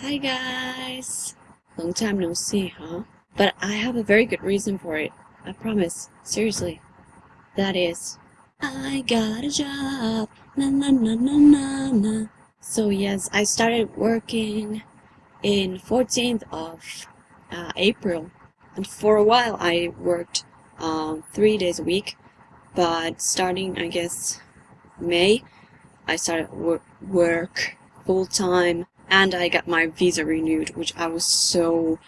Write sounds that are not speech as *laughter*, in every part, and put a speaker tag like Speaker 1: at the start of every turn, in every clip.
Speaker 1: Hi guys! Long time no see, huh? But I have a very good reason for it. I promise. Seriously. That is, I got a job. Na na na na na na. So yes, I started working in 14th of uh, April. And for a while I worked um, three days a week. But starting, I guess, May, I started wor work full time and I got my visa renewed, which I was so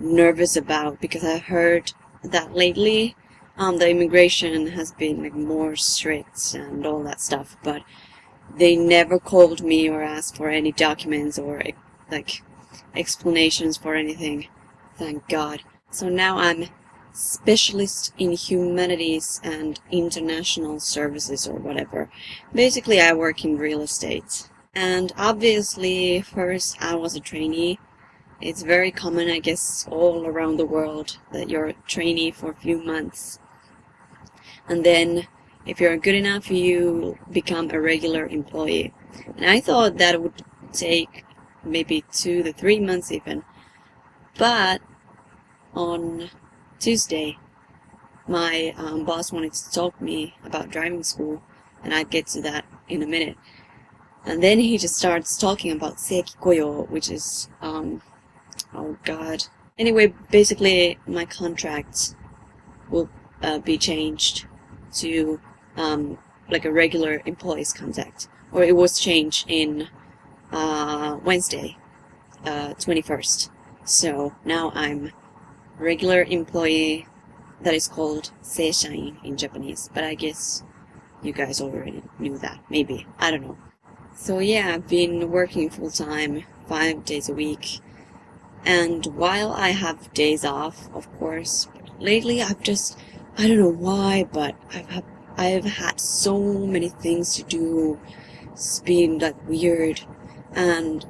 Speaker 1: nervous about because I heard that lately um, the immigration has been like more strict and all that stuff, but they never called me or asked for any documents or like explanations for anything. Thank God. So now I'm specialist in humanities and international services or whatever. Basically, I work in real estate. And obviously, first I was a trainee. It's very common, I guess, all around the world that you're a trainee for a few months. And then, if you're good enough, you become a regular employee. And I thought that would take maybe two to three months even. But on Tuesday, my um, boss wanted to talk to me about driving school, and I'd get to that in a minute. And then he just starts talking about seiki koyo, which is, um, oh god. Anyway, basically, my contract will uh, be changed to, um, like a regular employee's contract. Or it was changed in, uh, Wednesday, uh, 21st. So now I'm regular employee that is called seishain in Japanese. But I guess you guys already knew that. Maybe. I don't know. So yeah, I've been working full time, five days a week. And while I have days off, of course, lately I've just, I don't know why, but I've had, I've had so many things to do. It's been like weird. And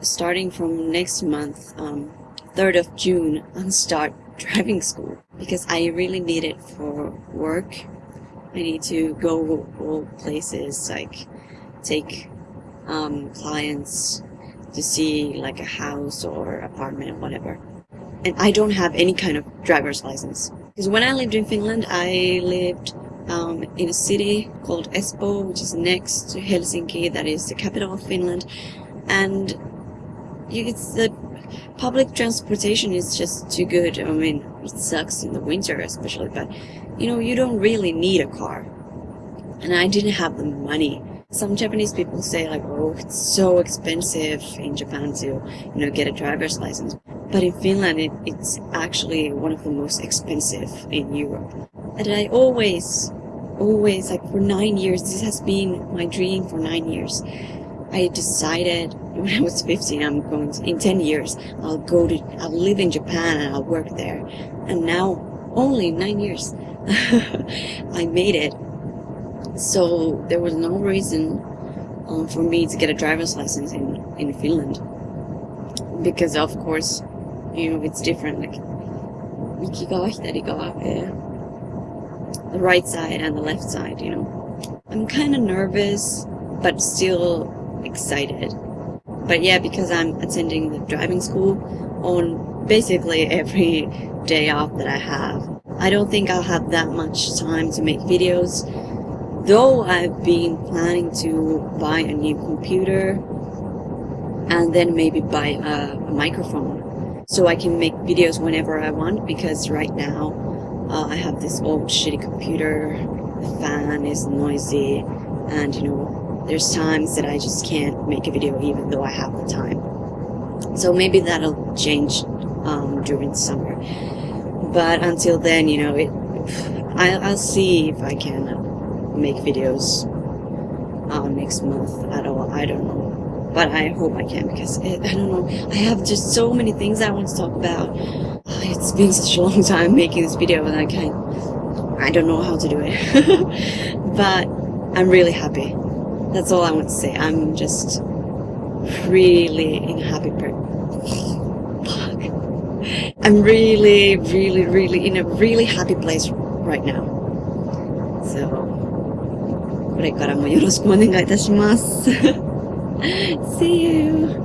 Speaker 1: starting from next month, um, 3rd of June, I'll start *laughs* driving school because I really need it for work. I need to go all places, like take um, clients to see like a house or apartment or whatever. And I don't have any kind of driver's license. Because when I lived in Finland, I lived um, in a city called Espoo, which is next to Helsinki, that is the capital of Finland. And it's the public transportation is just too good. I mean, it sucks in the winter especially, but you know, you don't really need a car. And I didn't have the money some Japanese people say like, oh, it's so expensive in Japan to, you know, get a driver's license. But in Finland, it, it's actually one of the most expensive in Europe. And I always, always, like for nine years, this has been my dream for nine years. I decided when I was 15, I'm going to, in 10 years, I'll go to, I'll live in Japan and I'll work there. And now, only nine years, *laughs* I made it so there was no reason um, for me to get a driver's license in, in Finland. Because of course, you know, it's different, like, Mikigawa, Hitarigawa, the right side and the left side, you know. I'm kind of nervous, but still excited. But yeah, because I'm attending the driving school on basically every day off that I have, I don't think I'll have that much time to make videos Though I've been planning to buy a new computer and then maybe buy a, a microphone so I can make videos whenever I want because right now uh, I have this old shitty computer, the fan is noisy and you know there's times that I just can't make a video even though I have the time. So maybe that'll change um, during summer. But until then, you know, it, I, I'll see if I can make videos uh, next month at all. I don't know. But I hope I can because it, I don't know. I have just so many things I want to talk about. *sighs* It's been such a long time making this video and I can't, I don't know how to do it. *laughs* but I'm really happy. That's all I want to say. I'm just really in a happy per *sighs* I'm really, really, really in a really happy place right now. So これからもよろしくお願いいたします。*laughs* See you!